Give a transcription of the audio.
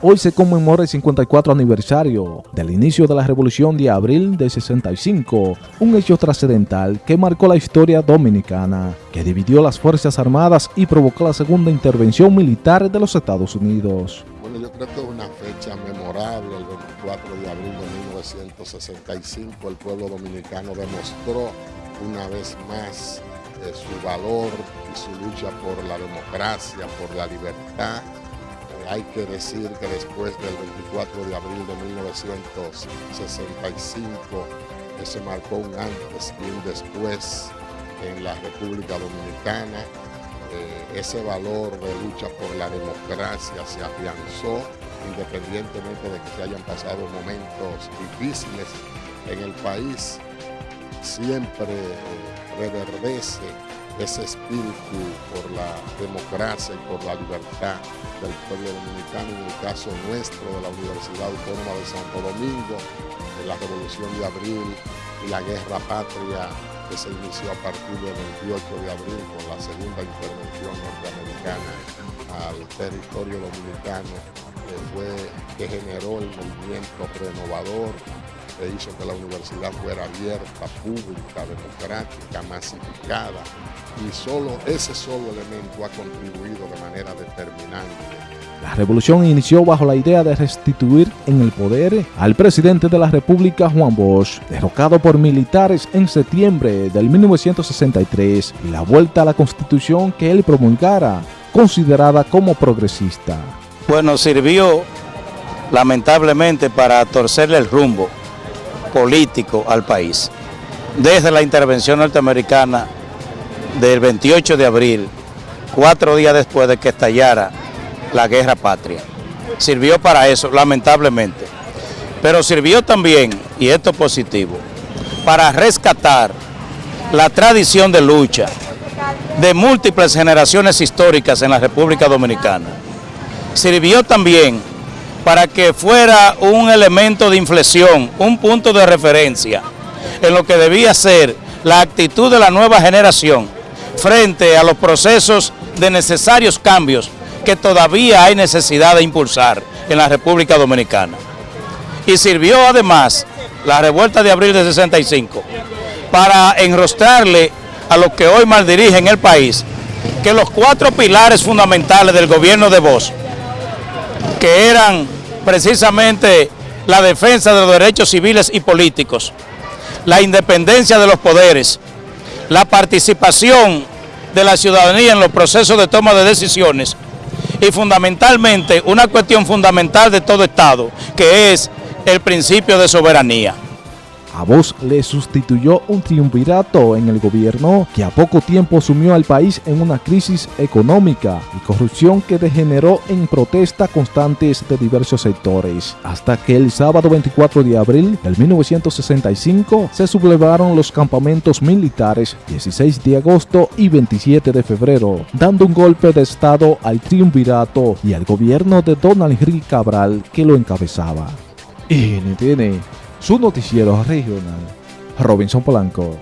Hoy se conmemora el 54 aniversario del inicio de la Revolución de Abril de 65, un hecho trascendental que marcó la historia dominicana, que dividió las Fuerzas Armadas y provocó la segunda intervención militar de los Estados Unidos. Bueno, yo creo que es una fecha memorable, el 24 de abril de 1965, el pueblo dominicano demostró una vez más eh, su valor y su lucha por la democracia, por la libertad hay que decir que después del 24 de abril de 1965 se marcó un antes y un después en la República Dominicana. Eh, ese valor de lucha por la democracia se afianzó independientemente de que se hayan pasado momentos difíciles en el país, siempre reverdece ese espíritu por la democracia y por la libertad del pueblo dominicano, en el caso nuestro de la Universidad Autónoma de Santo Domingo, de la Revolución de Abril y la Guerra Patria que se inició a partir del 28 de abril con la segunda intervención norteamericana al territorio dominicano, que, fue, que generó el movimiento renovador que hizo que la universidad fuera abierta, pública, democrática, masificada. Y solo ese solo elemento ha contribuido de manera determinante la revolución inició bajo la idea de restituir en el poder al presidente de la República Juan Bosch, derrocado por militares en septiembre del 1963 y la vuelta a la constitución que él promulgara, considerada como progresista. Bueno, sirvió lamentablemente para torcerle el rumbo político al país. Desde la intervención norteamericana del 28 de abril, cuatro días después de que estallara la guerra patria. Sirvió para eso, lamentablemente. Pero sirvió también, y esto es positivo, para rescatar la tradición de lucha de múltiples generaciones históricas en la República Dominicana. Sirvió también para que fuera un elemento de inflexión, un punto de referencia en lo que debía ser la actitud de la nueva generación frente a los procesos de necesarios cambios que todavía hay necesidad de impulsar en la República Dominicana. Y sirvió además la revuelta de abril de 65 para enrostrarle a los que hoy maldirigen el país que los cuatro pilares fundamentales del gobierno de Bosch, que eran precisamente la defensa de los derechos civiles y políticos, la independencia de los poderes, la participación de la ciudadanía en los procesos de toma de decisiones y fundamentalmente una cuestión fundamental de todo Estado, que es el principio de soberanía. A vos le sustituyó un triunvirato en el gobierno que a poco tiempo sumió al país en una crisis económica y corrupción que degeneró en protestas constantes de diversos sectores, hasta que el sábado 24 de abril del 1965 se sublevaron los campamentos militares 16 de agosto y 27 de febrero, dando un golpe de estado al triunvirato y al gobierno de Donald Henry Cabral que lo encabezaba. Tiene su noticiero regional, Robinson Polanco.